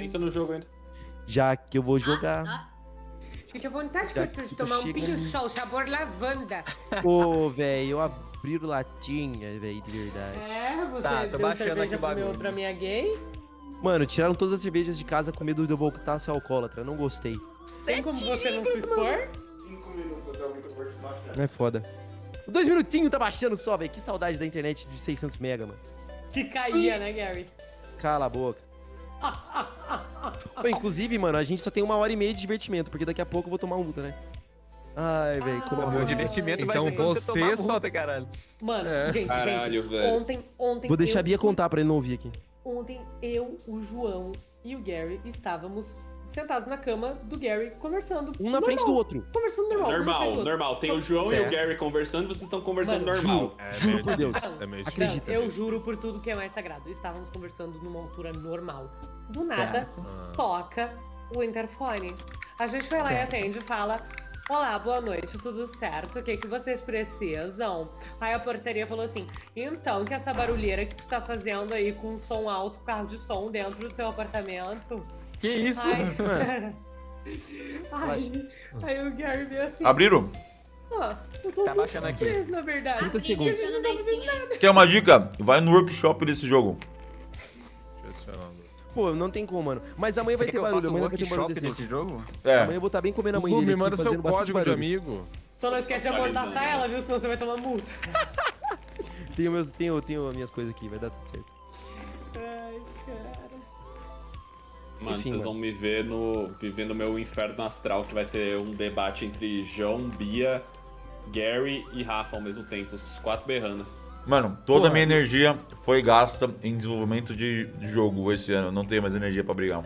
Entra no jogo ainda. Já que eu vou jogar. Ah, Gente, a vontade que Já eu tenho de tomar um pinho ali. sol, sabor lavanda. Pô, velho, eu abri latinha, velho, de verdade. É, você Tá, tô baixando cerveja aqui o bagulho. pra minha gay. Mano, tiraram todas as cervejas de casa com medo de eu voltar a ser alcoólatra. Não gostei. Tem como você não se expor? É foda. Dois minutinhos tá baixando só, velho. Que saudade da internet de 600 mega, mano. Que caía, né, Gary? Cala a boca. Pô, inclusive, mano, a gente só tem uma hora e meia de divertimento, porque daqui a pouco eu vou tomar multa, né? Ai, velho, como Ah. é Meu divertimento vai Então ser quando você você tomar só- multa, caralho. Mano, É. gente, Caralho, gente. velho. Ontem, ontem. Vou deixar a eu- Bia contar pra ele não ouvir aqui. Ontem eu, o João e o Gary estávamos sentados na cama do Gary conversando. Um na frente do normal, outro. Conversando normal. Normal, normal. Tem o João e Certo. o Gary conversando, vocês estão conversando Mano, normal. É Juro meio por Deus. É meio Acredita. Eu juro por tudo que é mais sagrado. Estávamos conversando numa altura normal. Do nada, Certo. Toca o interfone. A gente vai lá Certo. e atende e fala: Olá, boa noite, tudo certo? O que, que vocês precisam? Aí a portaria falou assim: Então, que essa barulheira que tu tá fazendo aí com som alto, carro de som dentro do teu apartamento? Que isso? Ai. Ai. Aí o Gary veio assim. Abriram? Ah, eu tô Tá baixando aqui. surpreso, na verdade. 30 abri, segundos. Quer uma dica? Vai no workshop desse jogo. Pô, não tem como, mano. Mas amanhã Você vai ter barulho, amanhã vai ter barulho desse. nesse jogo? É. Amanhã eu vou estar bem comendo a mãe dele me manda seu código de barulho. amigo. Só não esquece de amordaçar ela, viu? Senão você vai tomar multa. Tenho, meus, tenho, tenho as minhas coisas aqui, vai dar tudo certo. Ai, cara. Mano, Enfim, vocês mano. vão me ver no vivendo o meu inferno astral, que vai ser um debate entre João, Bia, Gary e Rafa ao mesmo tempo, os quatro berrando. Mano, toda a minha energia foi gasta em desenvolvimento de jogo esse ano. Não tenho mais energia pra brigar.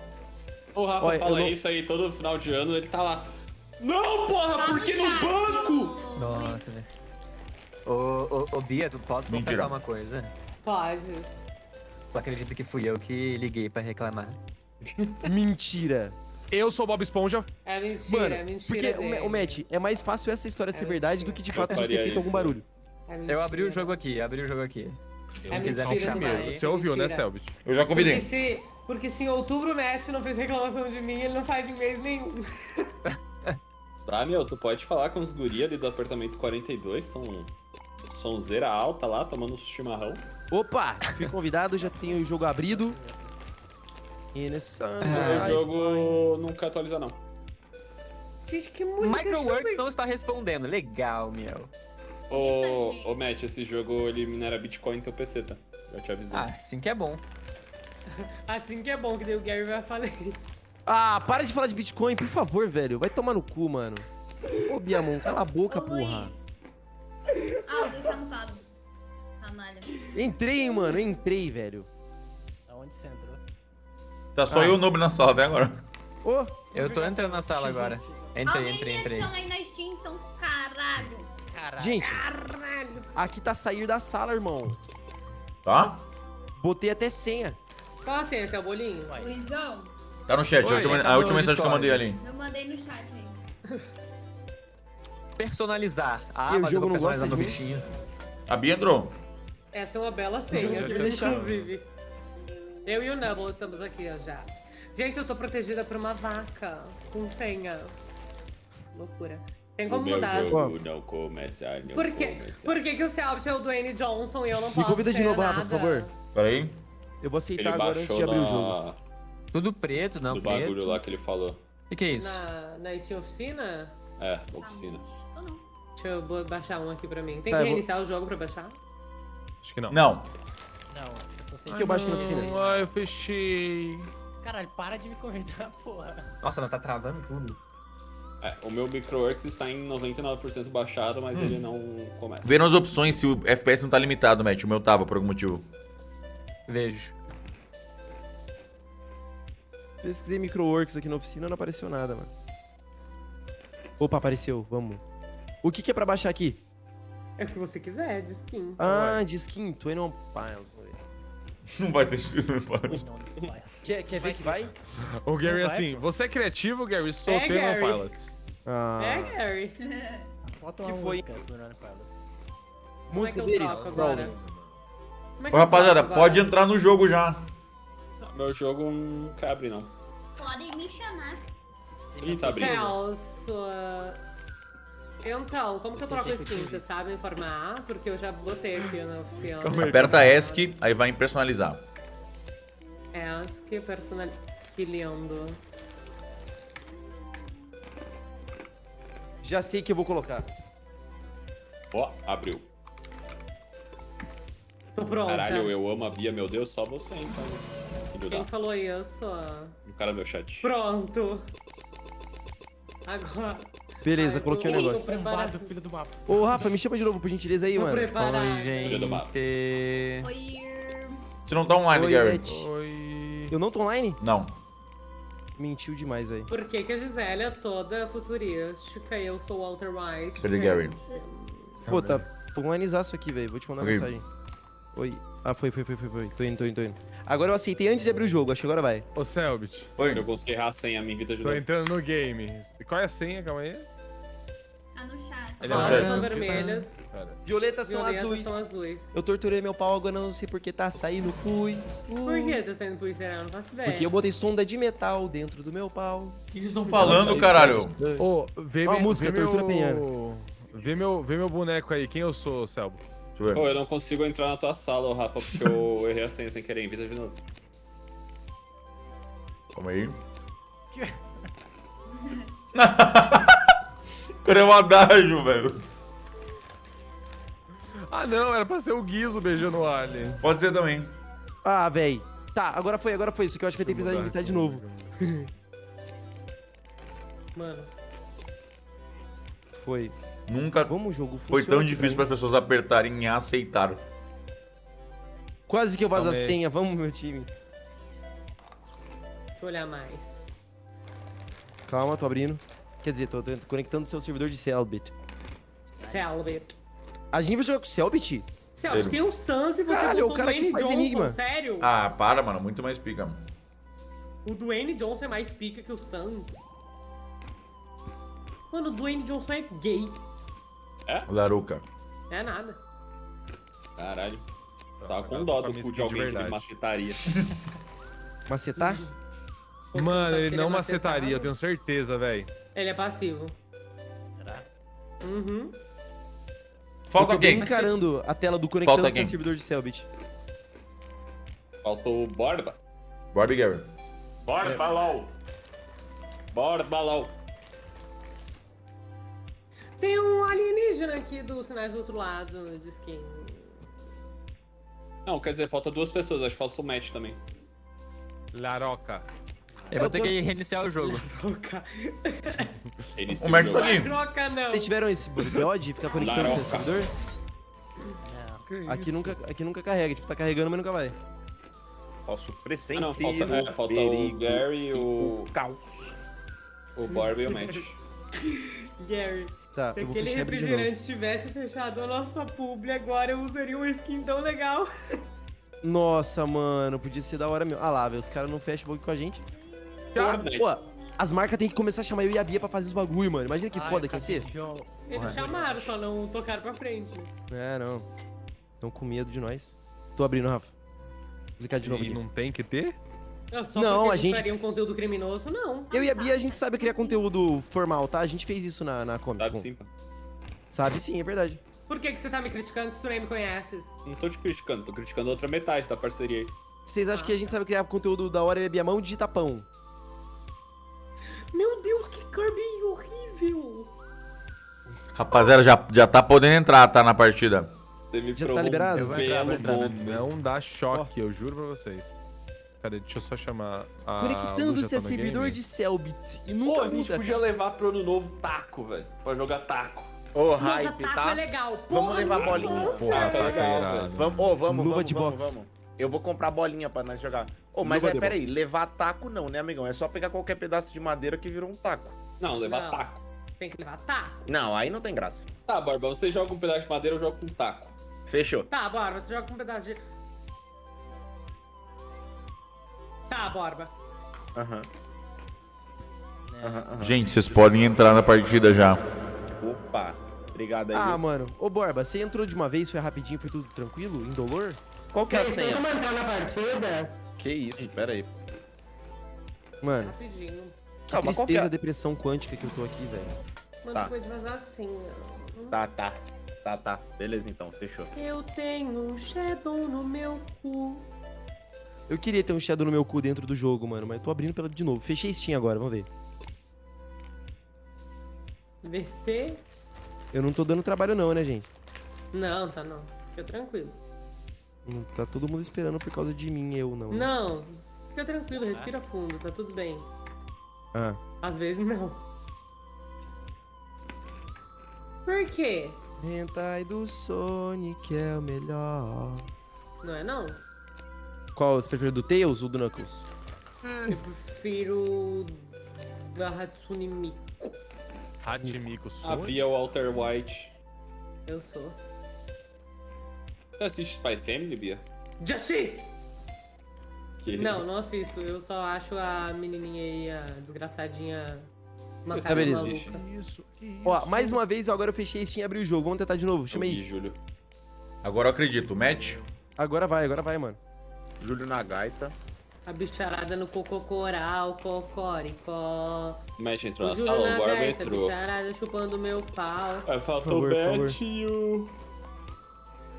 O Rafa Olha, fala não- isso aí todo final de ano, ele tá lá. Não, porra, Tá por que no banco? Nossa, velho. Ô, ô, ô, Bia, tu posso Mentira. confessar uma coisa? Pode. Tu acredita que fui eu que liguei pra reclamar? Mentira. Eu sou Bob Esponja. É mentira, Mano, é mentira. porque, dele. Ma- o Matt, é mais fácil essa história ser É verdade mentira. do que de fato a gente ter feito algum isso. barulho. É Eu abri o jogo aqui, abri o jogo aqui. É Quem quiser me chamar aí. Você ouviu, né, mentira. Selbit? Eu já Porque convidei. se, porque se em outubro o Messi não fez reclamação de mim, ele não faz em mês nenhum. Ah, meu, tu pode falar com os guri ali do apartamento 42, estão sonzeira alta lá, tomando um chimarrão. Opa, fui convidado, já tenho o jogo abrido. Nesse o jogo nunca atualiza, não. Gente, que música Microworks não está respondendo. Legal, meu. Ô, ô, Matt, esse jogo ele minera Bitcoin no teu PC, tá? Já te avisei. Ah, assim que é bom. Assim que é bom, que daí o Gary vai falar isso. Ah, para de falar de Bitcoin, por favor, velho. Vai tomar no cu, mano. Ô, Biamon, cala a boca, Ô, porra. Luiz. Ah, o Luiz tá mutado. Canalha. Entrei, hein, mano, entrei, velho. Aonde você entrou? Tá só Ah. eu e o Noob na sala até agora. Ô, Eu tô entrando na sala agora. Entrei, Alguém entrei, entrei. adiciona aí na Steam, então, caralho. Caralho. gente, Caralho. aqui tá sair da sala, irmão. Tá? Botei até senha. Qual a senha, teu bolinho? Vai. Luizão, Tá no chat. Oi, a última, tá a última mensagem que eu mandei ali. eu mandei no chat aí. Personalizar. O mas jogo eu vou não gosta personalizar mim? bichinho. A Bia entrou. Essa é uma bela senha, inclusive. Eu e o Nubble estamos aqui ó, já. Gente, eu tô protegida por uma vaca com senha. Loucura. Tem o como meu mudar. jogo não começa, não Por que, começa. por que, que o Selbit é o Dwayne Johnson e eu não Me posso convida de novo? Rafa, por favor. Pera aí. Eu vou Ele aceitar agora antes de abrir o jogo. na... Tudo preto, não do preto. bagulho lá que ele falou. O que, é isso? Na, na Steam Oficina? É, oficina. Deixa eu baixar um aqui pra mim. Tem Tá, que eu vou- reiniciar o jogo pra baixar? Acho que não. Não. Não, eu só sei que eu baixo aqui na oficina? Ah, eu fechei. Caralho, para de me convidar, porra. Nossa, não tá travando tudo. É, o meu Microworks está em 99% baixado, mas ele não começa. Vê nas opções se o FPS não tá limitado, Matt. O meu tava, por algum motivo. Vejo. Pesquisei Microworks aqui na oficina, não apareceu nada, mano. Opa, apareceu, vamos. O que que é pra baixar aqui? É o que você quiser, de skin. Ah, de skin, Twin on Piles. Não vai ter não pode. Não, não vai. Quer, quer ver que vai? O Gary, Não vai, assim, pô. você é criativo, Gary, solteiro Gary. no Pilots. Ah, É, Gary. Bota Que uma foi? música do Pilots. Como é que música eu deles, é que Ô, rapaziada, pode agora? entrar no jogo já. Meu jogo não cabe, não. Podem me chamar. Ih, tá. Celso. Então, como que eu troco skin? Você sabe informar? Porque eu já botei aqui na oficina. Aperta ESC, aí vai em personalizar. Ask, personal... Que lindo. Já sei que eu vou colocar. Ó, abriu. Tô pronta. Caralho, eu amo a Bia, meu Deus, só você então. Filho Quem falou isso? O cara do meu chat. Pronto. Agora. Beleza, coloquei o tô- negócio. preparado. Filho do mapa. Ô, Rafa, me chama de novo, por gentileza aí, Tô mano. preparada. Oi, Filho do mato. gente. Oi. Você não tá online, Oi, Gary? Oi. Eu não tô online? Não. Mentiu demais, velho. Por que, que a Gisele é toda futurística e eu sou Walter White? Cadê Gary? Pô, tá. Tô onlinezaço aqui, velho. Vou te mandar Ok. mensagem. Oi. Ah, foi, foi, foi, foi, foi. Tô indo, tô indo, tô indo. Agora eu aceitei antes de abrir o jogo, acho que agora vai. Ô, Selbit. Eu consegui errar a senha, me invita de Tô entrando no game. Qual é a senha? Calma aí. Tá no chat. Ele é são vermelhas. Cara. Violetas são Violetas azuis. são azuis. Eu torturei meu pau, agora não sei porque tá saindo pus. Uh. Por que tá sendo pulseira? Eu não faço ideia. Porque eu botei sonda de metal dentro do meu pau. O que vocês estão falando, caralho? Ô, vê, Ó a me- música, vê Tortura meu... Vê meu, vê meu boneco aí. Quem eu sou, Selbo? Deixa eu ver. Pô, eu não consigo entrar na tua sala, Rafa, porque eu errei a senha sem querer. Invita de novo. Calma aí. Cara, é um adágio, velho. Ah, não. Era pra ser o Guizo beijando o Alien. Pode ser também. Ah, véi. Tá, agora foi, agora foi. Isso que eu acho que vai ter que precisar invitar de novo. Mano. Foi. Nunca Vamos, jogo. foi tão difícil né? para as pessoas apertarem em aceitar. Quase que eu vazo a senha. Vamos, meu time. Deixa eu olhar mais. Calma, tô abrindo. Quer dizer, tô, tô conectando o seu servidor de Selbit. Selbit. A gente vai jogar com o Selbit? Selbit, tem o Sans e você Caralho, botou o cara que Dwayne faz Johnson, enigma. sério? Ah, para, mano. Muito mais pica. O Dwayne Johnson é mais pica que o Sans. Mano, o Dwayne Johnson é gay. Laruca. É nada. Caralho. Tava com dó do cu de alguém que macetaria. Macetar? Mano, ele não é macetaria, eu tenho certeza, velho. Ele é passivo. Será? Uhum. Falta eu tô quem? encarando a tela do conectando Falta o seu quem? servidor de Selbit. Faltou o Borba. Barbie Gary. Borba, LOL. Borba, LOL. Tem um alienígena aqui dos sinais do outro lado de skin. Não, quer dizer, falta duas pessoas. Acho que falta o match também. Laroca. Eu vou ter que reiniciar o jogo. O jogo. tá aqui. Troca não. Vocês tiveram esse BO de ficar conectando o seu servidor? Não. Aqui nunca, aqui nunca carrega. Tipo, tá carregando, mas nunca vai. Posso Ah, pressentir não, falta, é, falta o Gary, e o, caos. o Borba e o match. Gary, Tá, se aquele refrigerante tivesse fechado a nossa publi agora, eu usaria uma skin tão legal. Nossa, mano, podia ser da hora mesmo. Ah lá, velho, os caras não fecham o bagulho com a gente. Fortnite. Pô, as marcas têm que começar a chamar eu e a Bia pra fazer os bagulho, mano. Imagina que Ai, foda que ia ser. Eles chamaram, só não tocaram pra frente. É, não. Tão com medo de nós. Tô abrindo, Rafa. Vou clicar de novo E aqui. não tem que ter? Não, só Não, porque a gente- fariam conteúdo criminoso, não. Eu e a Bia, a gente sabe criar conteúdo formal, tá? A gente fez isso na, na Comic Sabe Con. sim, pô. Sabe sim, é verdade. Por que, que você tá me criticando se tu nem me conheces? Não tô te criticando, tô criticando a outra metade da parceria aí. Vocês acham que a gente sabe criar conteúdo da hora e a Bia mão de tapão? Meu Deus, que Kirby horrível! Rapaziada, já, já tá podendo entrar, tá? Na partida. Você me Já tá liberado? um Vai entrar, vai entrar. ponto. Não dá choque, eu juro pra vocês. Cadê? Deixa eu só chamar a. Conectando-se a tá servidor game? de Selbit. E Pô, nunca a gente podia levar pro ano novo taco, velho. Pra jogar taco. Ô, Nossa, hype, taco tá? é legal. Vamos Porra, levar muito bolinha. Porra, Tá tá legal, irado. Vamos, ô, vamos, Luva vamos, de vamos, boxe. vamos. Eu vou comprar bolinha pra nós jogar. Ô, mas é, peraí, levar taco não, né, amigão? É só pegar qualquer pedaço de madeira que virou um taco. Não, levar Não. taco. Tem que levar taco. Não, aí não tem graça. Tá, Borba, você joga um pedaço de madeira, eu jogo com taco. Fechou. Tá, Borba, você joga com um pedaço de... Tá, Borba. Aham. Aham, aham. Gente, vocês podem entrar na partida já. Opa. Obrigado aí. Ah, mano. Ô, Borba, você entrou de uma vez, foi rapidinho, foi tudo tranquilo, indolor? Qual que é a senha? entrar na partida? Que isso, pera aí. Mano, Rapidinho. que Calma, qual que tristeza, é? depressão quântica que eu tô aqui, velho. Mano, Tá. pode vazar assim, ó. Tá, tá. Tá, tá. Beleza então, fechou. Eu tenho um shadow no meu cu. Eu queria ter um Shadow no meu cu dentro do jogo, mano, mas tô abrindo pela de novo. Fechei Steam agora, vamos ver. VC? Eu não tô dando trabalho não, né, gente? Não, tá não. Fica tranquilo. Não tá todo mundo esperando por causa de mim, eu não. né? Não, fica tranquilo, respira fundo, tá tudo bem. Ah, Às vezes não. Por quê? Hentai do Sonic é o melhor. Não é não? Qual, você prefere do Tails ou do Knuckles? Eu prefiro da Hatsune Miku. Hachimiko Sonic. A Bia Walter White. Eu sou. Você assiste Spy Family, Bia? Jashi! Que- Não, não assisto. Eu só acho a menininha aí, a desgraçadinha, uma cara beleza. maluca. Isso, que isso. Ó, mais uma vez, agora eu fechei Steam e abri o jogo. Vamos tentar de novo, chama aí. Júlio. Agora eu acredito. Match? Agora vai, agora vai, mano. Júlio na gaita. A bicharada no cococoral, cocoricó. Match entrou O na sala, agora gaita, entrou. bicharada chupando meu pau. Aí faltou o Matt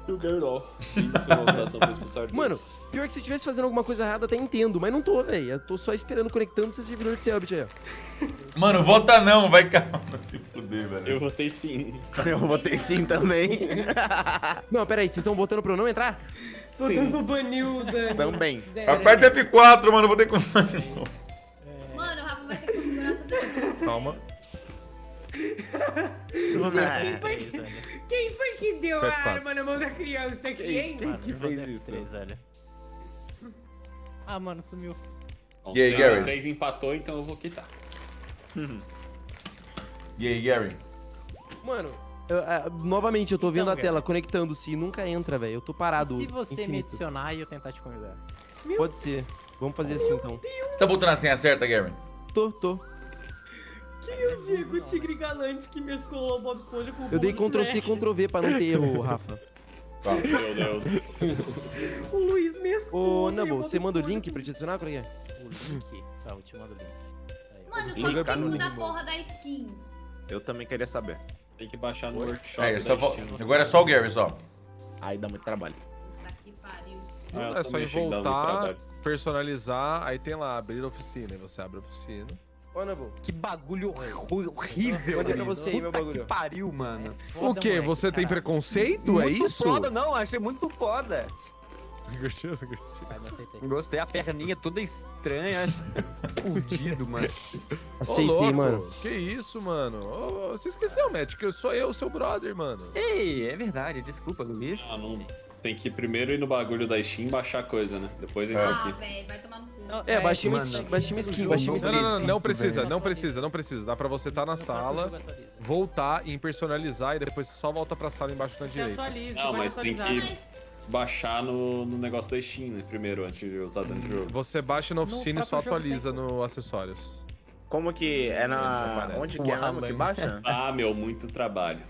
e o... O Gerdol. Mano, pior que se eu estivesse fazendo alguma coisa errada, até entendo, mas não tô, velho. Eu tô só esperando, conectando pra esse servidor de Selbit aí, ó. Mano, vota não, vai calma. Se fuder, velho. Eu votei sim. Eu votei sim também. Não, pera aí, vocês estão botando pra eu não entrar? Botando pra banir o Dani. Também. Aperta F4, mano, vou ter que... Mano, o Rafa vai ter que segurar tudo. Calma. É, três, velho. Quem foi que deu a arma na mão da criança aqui, hein? Mano, que eu fez isso? Ah, mano, sumiu. Bom, E aí, Gary? três empatou, então eu vou quitar. E aí, Gary? Mano, eu- ah, novamente, eu tô vendo Então, a cara. tela conectando-se e nunca entra, velho. Eu tô parado. Se você me infinito. adicionar e eu tentar te convidar. Pode ser. Vamos fazer assim, então. Você tá botando a senha certa, Gary? Tô, tô. Quem é o Diego Tigre Galante que mesclou o Bob Esponja com o Eu dei Ctrl C? Ctrl V pra não ter erro, Rafa. Tá. Meu Deus. O Luiz mesclou. Ô, Nabo, Bob você manda o link pra te adicionar? É é? O link. Tá, eu te mando o link. Aí. Mano, Liga como pra que mim, muda a mano. porra da skin? Eu também queria saber. Tem que baixar no workshop É, da só vo- Steam. agora é só o Gary, só. Aí dá muito trabalho. Puta que pariu. Ah, é só ir muito voltar, personalizar, aí tem lá, abrir oficina. E você abre a oficina. Ô. Que bagulho horrível. Mandei pra você aí, meu bagulho. que pariu, mano. o quê? moleque, Você tem caralho. preconceito? é muito isso? foda, não. Achei muito foda. Você gostou? Você gostou? Vai, não aceitei. Gostei, a perninha toda estranha. Fudido, mano. Ô, Aceitei, louco, mano. Que isso, mano? Ô, ô, você esqueceu, Matt, que eu sou eu, seu brother, mano. Ei, é verdade. Desculpa, Luiz. Ah, não. Tem que primeiro ir no bagulho da Steam e baixar coisa, né? Depois entra Ah, aqui. velho, vai tomar no cu. Não, É, baixei uma mano. skin, baixei uma skin, Não, Não, não, não, precisa, não precisa, não precisa. Dá pra você estar na sala, voltar em personalizar e depois você só volta pra sala embaixo na direita. Não, mas tem que- Baixar no, no negócio da Steam, né? Primeiro, antes de usar dentro do jogo. Você baixa na oficina e só atualiza no acessórios. Como que é na. Onde que é mesmo que baixa? Ah, meu, muito trabalho.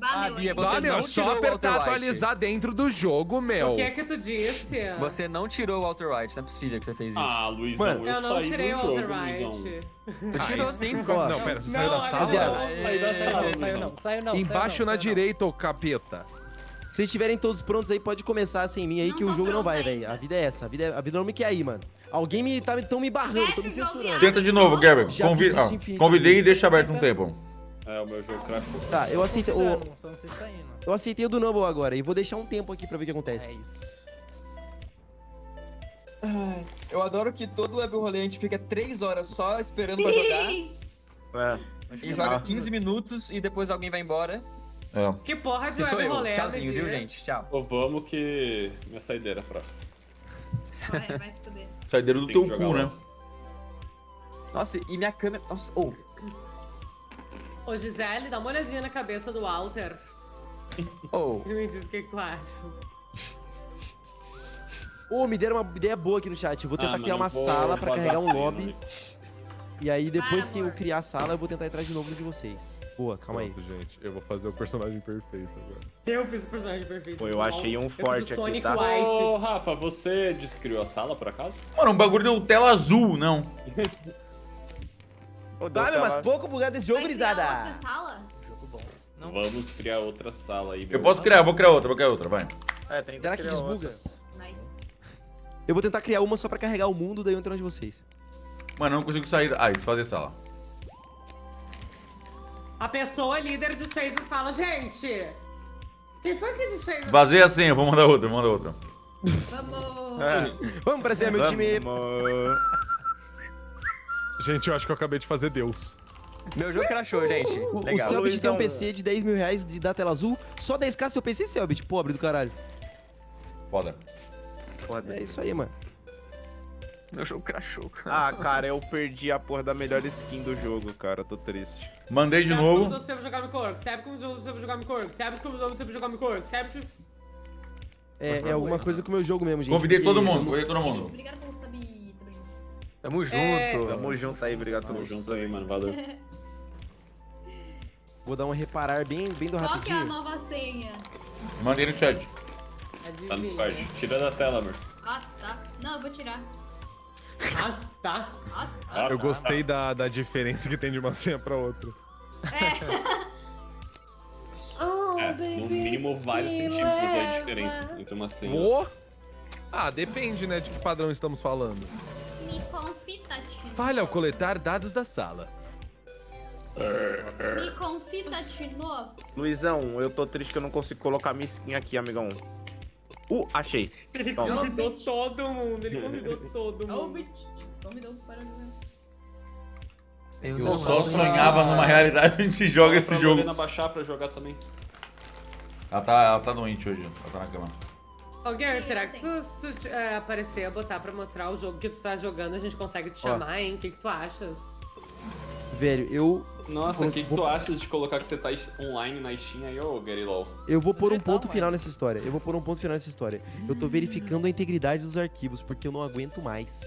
Valeu, Bia? Você ah, meu, não é só apertar atualizar dentro do jogo, meu. O que é que tu disse? Você não tirou o Walter White, não é possível que você fez isso. Ah, Luizão, Mano, eu, Eu não saí tirei do o Walter. White. Você tirou sim. Não, pera, você saiu da sala? saí da sala, Saiu não, saiu não. Embaixo saiu na saiu direita, ô capeta. Se vocês estiverem todos prontos aí, pode começar sem mim aí, Não que o jogo não vai, velho. A vida é essa, a vida, é- a vida não me quer aí, mano. Alguém me tá tão me barrando, Fecha tô me censurando. Tenta de novo. Já Convi- ah, convidei e deixa aberto um tempo. É, o meu jogo crashou. Tá, eu aceitei, o, tá eu aceitei o do Numble agora e vou deixar um tempo aqui pra ver o que acontece. É isso. Eu adoro que todo web rolê a gente fica 3 horas só esperando pra jogar. Sim. É. E joga 15 minutos e depois alguém vai embora. É. Que porra de web rolê, Tchauzinho, me viu, gente? Tchau. Ô, vamos que minha saideira pra. Vai, vai se fuder. Saideira do Tem teu cu, né? Nossa, e minha câmera. Nossa, oh. Ô, Gisele, dá uma olhadinha na cabeça do Walter Oh. e me diz o que, que tu acha. Ô, me deram uma ideia boa aqui no chat. Eu vou tentar Ah, criar mano, uma eu vou sala pra carregar um lobby. né? E aí, depois Para, que eu amor. criar a sala, eu vou tentar entrar de novo no de vocês. Boa, calma aí. Pronto, gente. Eu vou fazer o personagem perfeito agora. Eu fiz o personagem perfeito. Pô, eu pessoal. achei um Eu forte aqui, Sonic tá? White. Ô, Rafa, você descriou a sala, por acaso? Mano, um bagulho deu tela azul, não. Ah, meu, mas pouco bugado desse jogo, sala? Jogo bom. Não. Vamos criar outra sala aí. Eu meu. posso criar, vou criar outra, vou criar outra, vai. É, tem Será que criar desbuga? Nice. Eu vou tentar criar uma só pra carregar o mundo, daí eu entro onde vocês. Mano, eu não consigo sair. Ah, desfazer sala. A pessoa líder desfez a sala, gente. Quem foi que desfez a Vazei a senha, vou mandar outra, vou mandar outra. Vamos. É. Vamos pra cima, meu time. Vamos. Gente, eu acho que eu acabei de fazer Deus. Meu jogo crashou, gente. O, o Legal. Selbit tem um. PC de 10 mil reais de da tela azul. Só 10k seu PC, Selbit. Pobre do caralho. Foda. Foda. É isso aí, mano. Meu jogo crashou, cara. Ah, cara, eu perdi a porra da melhor skin do jogo, cara. Tô triste. Mandei de Sabe novo. como você vai jogar Micorco? Sabe como você vai jogar Micorco? Sabe como você vai jogar Micorco? Sabe. É, é alguma coisa com o meu jogo mesmo, gente. Convidei todo mundo, convidei todo mundo. obrigado também. Tamo junto. É. Tamo junto aí, obrigado Tamo junto aí, mano. Valeu. Vou dar um reparar bem, bem do Qual que é a rapidinho. nova senha? Mandei no chat. Tá no. Discord. Tira da tela, amor. Ah, tá. Não, eu vou tirar. Ah, tá. Ah, tá. Eu gostei da, da diferença que tem de uma senha pra outra. Oh, É, no mínimo vários centímetros aí de diferença entre uma senha. Ô! Ah, depende, né, de que padrão estamos falando. Falha ao coletar dados da sala. Me confita, Tino. Luizão, eu tô triste que eu não consigo colocar minha skin aqui, amigão. Uh, achei. Ele Toma. convidou todo mundo, ele convidou todo mundo. Convidou para Eu, Eu só sonhava numa realidade a gente joga esse jogo. Lorena baixar pra jogar também. Ela tá, ela tá doente hoje, ela tá na cama. Ô, Gary, será que tu, se tu é, aparecer, botar pra mostrar o jogo que tu tá jogando, a gente consegue te Ó. chamar, hein? O que, que tu achas? Velho, eu, Nossa, o que, que vou- tu achas de colocar que você tá online na Steam aí, ô Gary LOL? eu vou pôr um ponto final nessa história. Eu vou pôr um ponto final nessa história. Eu tô verificando a integridade dos arquivos, porque eu não aguento mais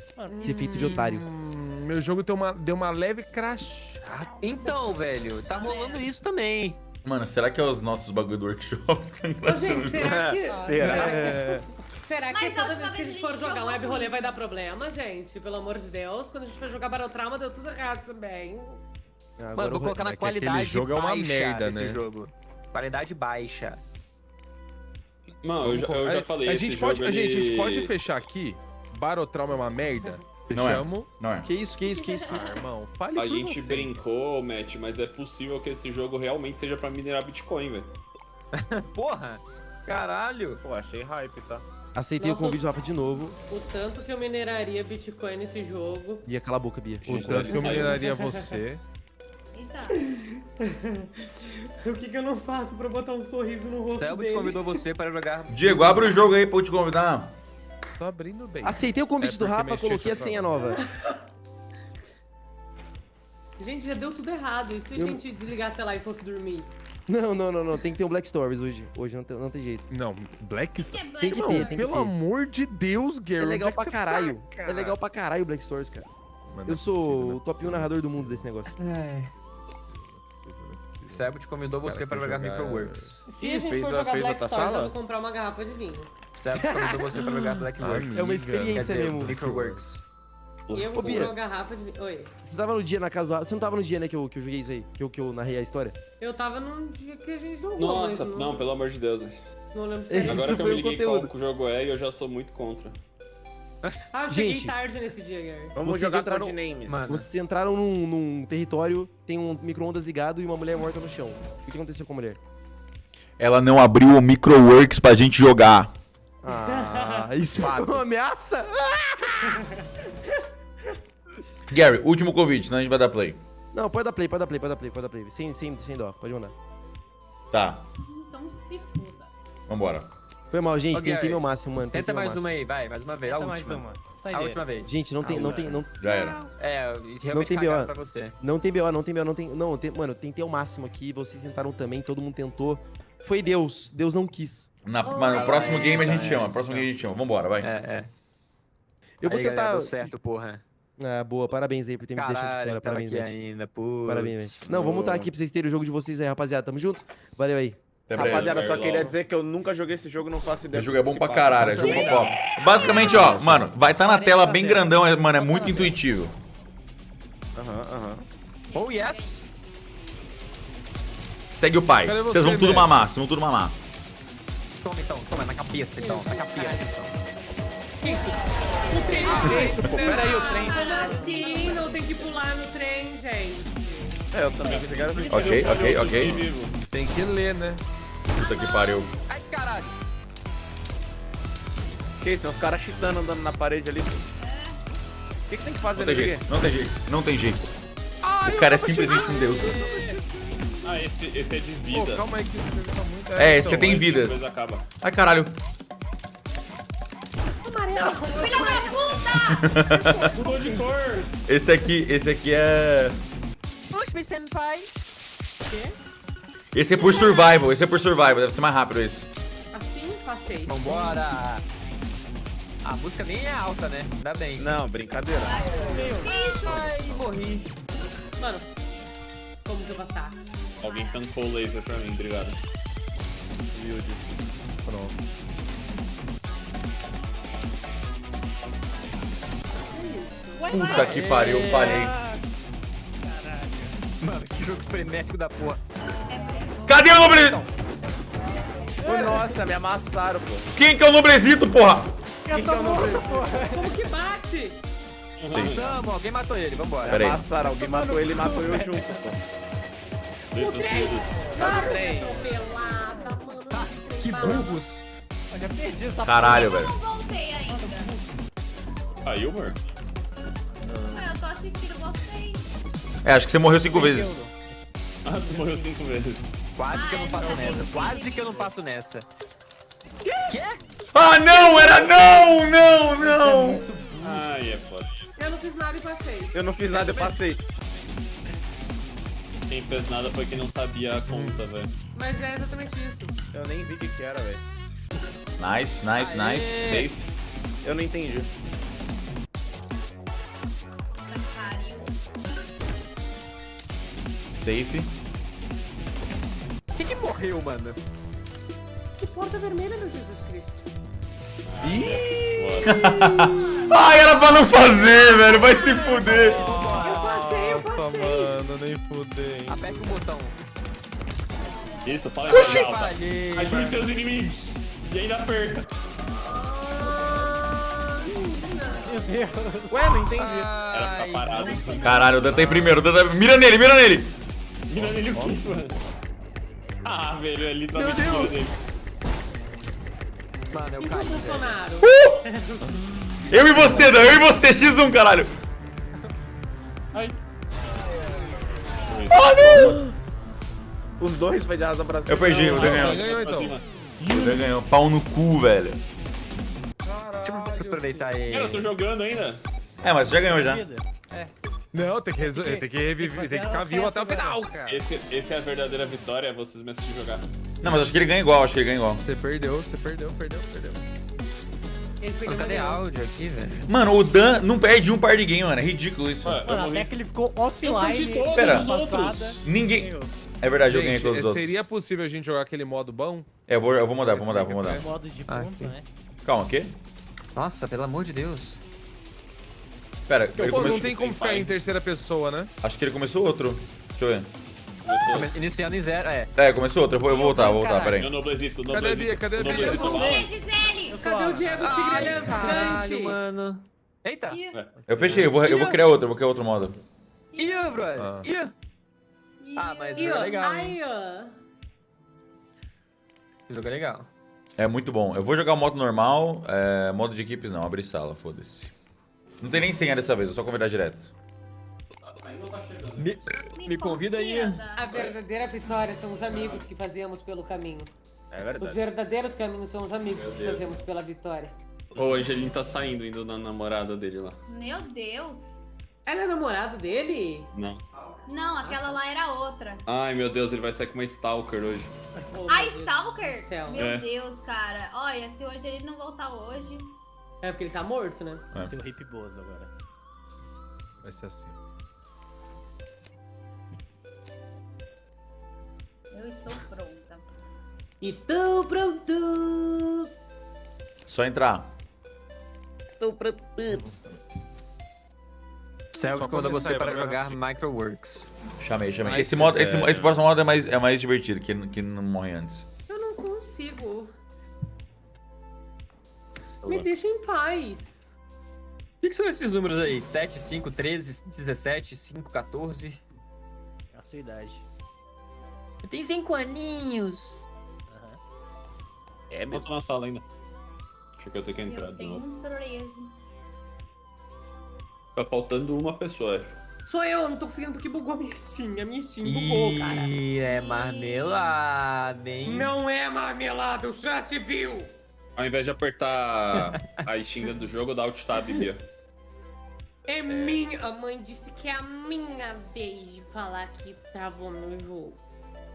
ser feito de otário. Hum, meu jogo deu uma, deu uma leve crachada. Então, velho, tá rolando isso também. Mano, será que é os nossos bagulho do workshop? Ô, gente, será que. Será? É, Será que Mas da toda vez que a gente for jogar web rolê vai dar problema, gente? Pelo amor de Deus. Quando a gente for jogar Barotrauma, deu tudo errado também. agora Mano, vou colocar é na aquele qualidade jogo é uma baixa merda, né? jogo. Qualidade baixa. Não, eu já, eu já falei a esse gente pode, jogo, a gente, a gente pode fechar aqui. Barotrauma é uma merda. Não é. Não é. Que isso, que isso, que isso? Que... Ah, irmão, fale A gente você. brincou, Matt, mas é possível que esse jogo realmente seja pra minerar Bitcoin, velho. Porra! Caralho! Pô, achei hype, tá? Aceitei Nossa, o convite do Rafa de novo. O tanto que eu mineraria Bitcoin nesse jogo. Bia, cala a boca, Bia. O tanto que eu mineraria você. Eita. O que, que eu não faço pra botar um sorriso no rosto Selbit dele? convidou você para jogar. Diego, abre o jogo aí pra eu te convidar. Tô abrindo bem. Aceitei o convite É do Rafa, coloquei a senha nova. Gente, já deu tudo errado. E se Eu- a gente desligasse lá e fosse dormir? Não, não, não, não. Tem que ter um Black Stories hoje. Hoje não tem, não tem jeito. Não, Black é Black Tem que ter, tem que pelo ter. amor de Deus, Gary. É legal que pra você caralho. tá, cara? É legal pra caralho o Black Stories, cara. Mano, Eu é sou é o top 1 possível, narrador do é mundo desse negócio. é é. Selbit convidou você Cara, para jogar jogar- Microworks. Se a gente fez for a- jogar fez Black Stories, eu sala? vou comprar uma garrafa de vinho. Convidou você para jogar Blackworks. É uma experiência dizer, mesmo. Microworks. E eu Ô, vou Bia. comprar uma garrafa de. Oi. Você tava no dia na casa do Rafa. Você não tava no dia, né, que eu, que eu joguei isso aí? Que eu, que eu narrei a história? Eu tava num dia que a gente jogou, Nossa, mas não, pelo amor de Deus. velho. não lembro se era. Agora que eu me liguei conteúdo. qual que o jogo é, eu já sou muito contra. Ah, eu cheguei Gente. tarde nesse dia, Gary. Vamos Vocês jogar entraram- Codenames. Mano. Vocês entraram num, num território, tem um micro-ondas ligado e uma mulher morta no chão. O que aconteceu com a mulher? Ela não abriu o Microworks pra gente jogar. Ah, isso é uma ameaça? Gary, último convite, senão a gente vai dar play. Não, pode dar play, pode dar play, pode dar play, pode dar play. Sem, sem, sem dó, pode mandar. Tá, Então se foda. vambora. Foi mal, gente, Ô, tentei meu máximo, mano. Tenta mais máximo. uma aí, vai, mais uma vez. A Tenta mais última. uma. A Saideira. última vez. Gente, não tem, não tem, não, Já era. É, realmente tem cagaram BO. pra você. não tem BO, não tem BO, não tem. Não, tem, mano, tentei o máximo aqui, vocês tentaram também, todo mundo tentou. Foi Deus, Deus não quis. Na, mano, no próximo game a gente é, chama, próximo game a gente chama. Vambora, vai. É, é. Eu vou Aí, galera, tentar. deu certo, porra. Ah, boa. Parabéns aí por ter me deixado de Caralho, fora. tava Parabéns, aqui ainda, putz. Parabéns, velho. Não, vamos mutar aqui pra vocês terem o jogo de vocês aí, rapaziada. Tamo junto. Valeu aí. Até breve. Rapaziada, só Logo. queria dizer que eu nunca joguei esse jogo, não faço ideia. Esse do jogo é bom que pra caralho, é jogo pop. Basicamente, ó, mano, vai estar tá na tela bem grandão, é- mano, é muito intuitivo. Aham, aham. Oh, yes! Segue o pai. Vocês vão tudo mamar, vocês vão tudo mamar. Toma então, toma na cabeça então, na cabeça então. Que isso? O trem. Que isso, pô? Pera aí, o trem. Ah, sim, não tem que pular no trem, gente. É, eu também pensei que era assim. Ok, ok, ok. Vivo. Tem que ler, né? Puta que pariu. Ai, caralho. Que isso, tem uns caras cheatando andando na parede ali. O que, que tem que fazer Não tem nele? jeito, não tem jeito, não tem jeito. O cara é simplesmente um deus. Ah, esse, esse é de Pô, vida. calma aí que isso tá muito... É, então, você tem vidas. acaba. Ai, caralho. Filha da puta! Mudou de cor. Esse aqui, esse aqui é... Push me, senpai. Esse é por survival, esse é por survival, deve ser mais rápido esse. Assim, passei. Vambora. A música nem é alta, né? Ainda bem. Não, brincadeira. Ai, morri. Mano, como que eu passar? Alguém tancou o laser pra mim, obrigado. Humilde. Pronto. Puta que pariu, falhei. Mano, que jogo frenético da porra. Cadê o nobre... Ô, nossa, me amassaram, pô. Quem que é o nobrezito, porra? Quem que é o nome? Como que bate? Passamos, alguém matou ele, vambora. Pera aí. Amassaram, alguém matou ele e matou eu junto, pô. Vidas. Pelada, mano. Que burros. Eu já perdi essa Caralho, Eu velho. não voltei ainda. Caiu, amor? Ué, eu tô assistindo vocês. É, acho que você morreu cinco vezes. Ah, tu morreu cinco vezes. Quase que eu não Ai, passo nessa. Quase que eu não passo nessa. Quê? Ah, não, era não, não, não. Ai, é foda. Eu não fiz nada e passei. Eu não fiz nada, eu passei. Quem fez nada foi quem não sabia a conta, velho. Mas é exatamente isso. Eu nem vi o que que era, velho. Nice, nice, nice. Aê. Safe. Eu não entendi. Safe. Quem que morreu, mano? Que porta vermelha, meu Jesus Cristo. Ai, era pra não fazer, velho. Vai se fuder. Mano, nem fudei. Aperte o botão. Isso, fala em voz alta. Ajude seus inimigos. E ainda aperta. Ué, não entendi. Era ficar parado. Caralho, o Dan tá em primeiro. Dan tá- Mira nele, mira nele. Mira nele o quê, mano? Ah, velho, é literalmente Meu Deus. dele. Mano, eu E o caí, velho. Bolsonaro? Eu e você, Dan. Eu e você. X1, caralho. Os dois foi de asa pra cima. Eu perdi, o Dan ganhou. ganhou Pra então? O Dan ganhou. Pau no cu, velho. Deixa eu aproveitar aí. Cara, eu tô jogando ainda. É, mas você já ganhou já. Não, tem que, resol- tem que reviver, tem que ficar vivo até o final, cara. Esse, esse é a verdadeira vitória, é vocês me assistirem jogar. Não, mas acho que ele ganha igual, acho que ele ganha igual. Você perdeu, você perdeu, perdeu, perdeu. Mano, cadê áudio aqui, velho? Mano, o Dan não perde um par de game, mano. É ridículo isso. Eu Mano, até que ele ficou Eu perdi offline. todos Pera. os outros. Ninguém. É verdade, eu ganhei Gente, todos os outros. seria possível a gente jogar aquele modo bom? É, eu vou, eu vou mudar, vou mudar, vou mudar. Modo de Ah, ponto, né? Calma, o quê? Nossa, pelo amor de Deus. Pera, ele Pô, não começou... tem como ficar em terceira pessoa, né? Acho que ele começou outro. Deixa eu ver. Começou. Iniciando em zero, é. É, começou outro. Eu vou, eu vou voltar, vou voltar, pera Meu noblezito, o Cadê a noblezito. Bia? Cadê a o Bia? noblezito a Gisele? Cadê o Diego Tigre elegante? mano. Eita. Ih, Eu fechei, eu vou, eu vou criar outro, eu vou criar outro modo. Ih, brother. Ah. Ih. ih, Ah, mas jogo é legal. Esse jogo é legal. É muito bom. Eu vou jogar o modo normal, é, modo de equipes não, abrir sala, foda-se. Não tem nem senha dessa vez, eu só convidar direto. Me, me convida aí. A verdadeira vitória são os amigos que fazemos pelo caminho. É Os verdade. verdadeiros caminhos são os amigos que fazemos pela vitória. O Angelinho tá saindo, indo na namorada dele lá. Meu Deus. Ela é namorado dele? Não. Não, aquela lá era outra. Ai, meu Deus, ele vai sair com uma Stalker hoje. Oh, A meu Deus Stalker? Meu É. Deus, cara. Olha, se hoje ele não voltar hoje. É porque ele tá morto, né? Tem o Hip Bozo agora. Vai ser assim. Eu estou pronta. Então, pronto! Só entrar. Estou pronto. Self Só quando você para jogar jogar. Microworks. Chamei, chamei. Mas, Esse, modo, esse, é, esse próximo modo é mais, é mais divertido, que, que não morre antes. Eu não consigo. Me deixa em paz. O que, que são esses números aí? 7, 5, 13, 17, 5, 14? É a sua idade. Eu tenho 5 aninhos. Aham. É, Eu mesmo. tô na sala ainda. Acho que eu tenho que entrar Eu de novo. tenho 13. Tá faltando uma pessoa. Sou eu, não tô conseguindo porque bugou a minha Steam. A minha Steam bugou, cara. Ih, é marmelada, hein? Não é marmelada, o chat viu! Ao invés de apertar a Steam dentro do jogo, dá Alt Tab, Bia. É minha. A mãe disse que é a minha vez de falar que travou no jogo.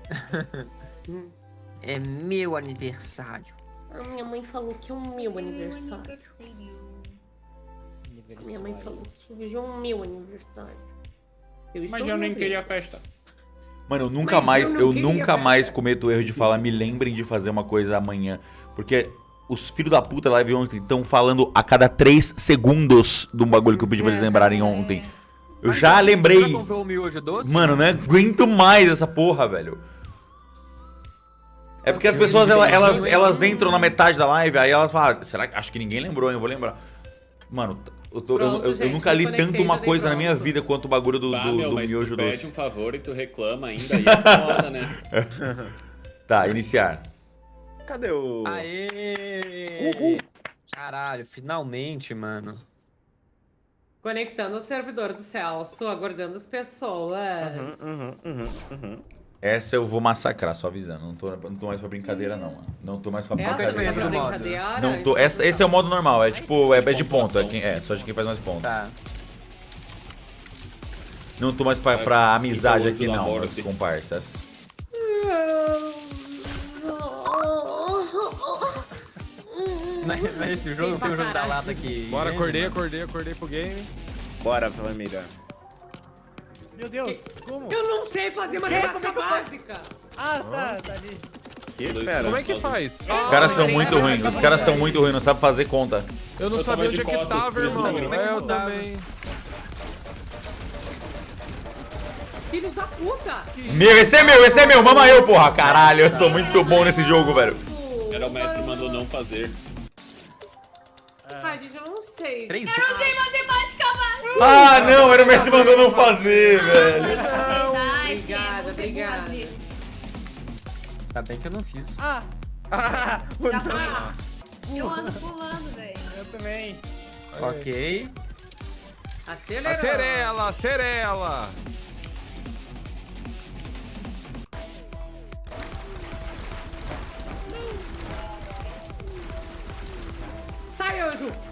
É meu aniversário. A minha mãe falou que é o meu aniversário. A minha mãe falou que hoje é o meu aniversário. Eu estou Mas eu nem queria festa. Mano, eu nunca Mas mais, eu eu, nunca mais cometo o erro de falar, me lembrem de fazer uma coisa amanhã. Porque os filhos da puta live ontem estão falando a cada 3 segundos do bagulho que eu pedi pra eles lembrarem ontem. Eu Mas já você lembrei. Já comprou o miojo doce? Mano, não aguento mais essa porra, velho. É porque as pessoas, ela- elas, elas entram na metade da live, aí elas falam, "Ah, será que, acho que ninguém lembrou, hein, eu vou lembrar. Mano, eu, tô- Pronto, eu- eu gente, nunca li tanto uma coisa na minha pronto. vida quanto o bagulho do, Ah, do, meu, do mas miojo tu pede doce. um favor e tu reclama ainda, aí é foda, né? Tá, iniciar. Cadê o. Aê! Caralho, finalmente, mano. Conectando o servidor do Celso, aguardando as pessoas. Uhum, uhum, uhum. Essa eu vou massacrar, só avisando. Não tô, não tô mais pra brincadeira, não. mano. Não tô mais pra Essa Qual que é a é diferença do modo? brincadeira. Não tô, essa, esse é o modo normal, é tipo, é, é de ponta. quem- É, só de quem faz mais pontos. Tá. Não tô mais pra, pra amizade aqui, não, meus comparsas. Não é- é esse jogo, tem o jogo da lata aqui. Bora, acordei, acordei, acordei pro game. Bora, família. Meu Deus, como? Eu não sei fazer matemática básica. Ah, tá, tá ali. Que pera. Como é que faz? Ah, Os caras são muito ruins, os caras são muito ruins, não sabem fazer conta. Eu não Eu sabia onde de é que costas, tava, irmão. eu É, eu também. Filhos da puta! Meu, esse é meu, esse é meu, mama eu, porra. Caralho, eu sou muito bom nesse jogo, velho. Era o mestre mandou não fazer. Ai, gente, eu não sei. Três Eu não sei matemática básica. Ah, não, era o Messi mandou não fazer, velho. Verdade, Obrigada, você obrigada. vezes. Tá bem que eu não fiz. Ah, Já foi. Eu ando pulando, velho. eu também. Ok. Acelerou. Acerela, acerela. Sai, anjo!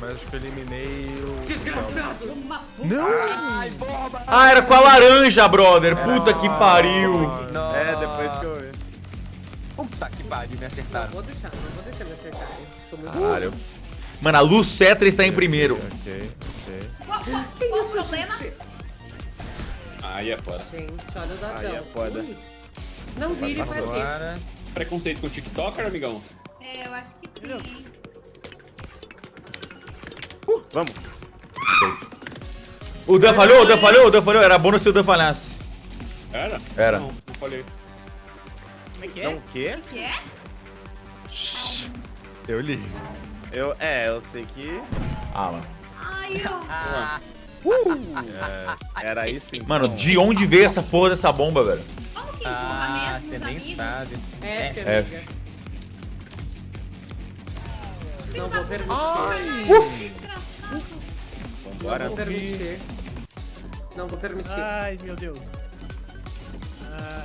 Mas acho que eu eliminei o... Desgraçado! Uma Ai, bomba! Ah, era com a laranja, brother. Puta que pariu. Não. É, depois que eu vi. Puta que pariu, me Não acertaram. vou deixar, não vou deixar me acertarem. Sou muito Caralho. Mano, a Lucetra está em primeiro. Ok, ok. Qual, qual o problema? Aí é foda. Gente, olha o dadão. Aí é foda. Ui. Não vire pra quê? Preconceito com o TikToker, amigão? É, eu acho que sim. Vamos. O Dan falhou, o Dan falhou, o Dan falhou. Era bônus se o Dan falhasse. Era? Era. Não, não falei. Como é que Não, é? o quê? O que é? Eu li. Eu, é, eu sei que. Ah, mano. Ai, ó. Ah, É, era isso sim. Mano, de onde veio essa porra dessa bomba, velho? Como que empurra ah mesmo você nem amigos? sabe. F, É, amiga. Não vou permitir. Desgraçado. Vambora. Não vou permitir. Não vou permitir. Ai, meu Deus. Ah.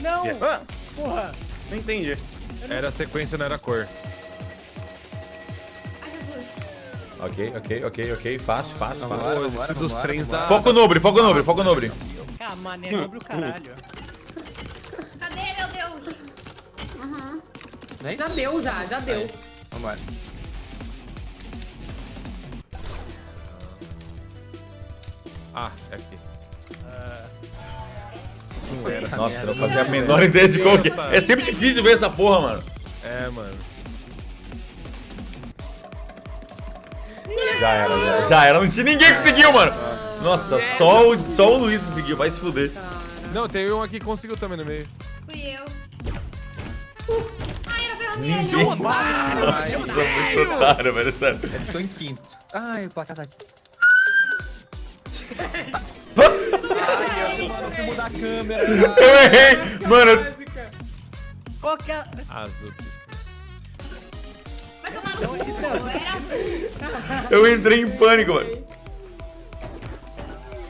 Não! Yes. Ah, Porra! não entendi. Era a sequência, não era a cor. Ai, Jesus. Ok, ok, ok, ok. Fácil, fácil, Vambora, fácil. Vambora, dos vambora, trens da... vambora. Foco nobre, foco nobre, foco nobre. Ah, mané, nobre o caralho. Cadê, meu Deus? Não é Já deu, já, já deu. Vambora. Ah, é aqui. Nossa, eu não fazia a menor ideia de como que é. É sempre difícil ver essa porra, mano. É, mano. Já era, já, já era. Não tinha ninguém conseguiu, mano. Nossa, só o, só o Luiz conseguiu. Vai se fuder. Não, tem um aqui que conseguiu também no meio. Fui eu. Ninguém. Nossa, muito otário, velho. Sério. Eu estou em quinto. Ai, o placar tá aqui. Ai, eu mano, que mudar a câmera. Eu errei. Mano, eu- Qual que é? Azul. Vai tomar no cu. Era azul. eu entrei em pânico, mano.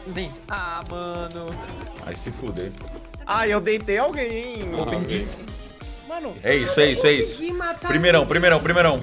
Vem. Ah, mano. Vai se fuder. Ai, eu deitei alguém, hein? Ah, ok. Mano, É isso, é isso, é isso. Primeirão, primeirão, primeirão.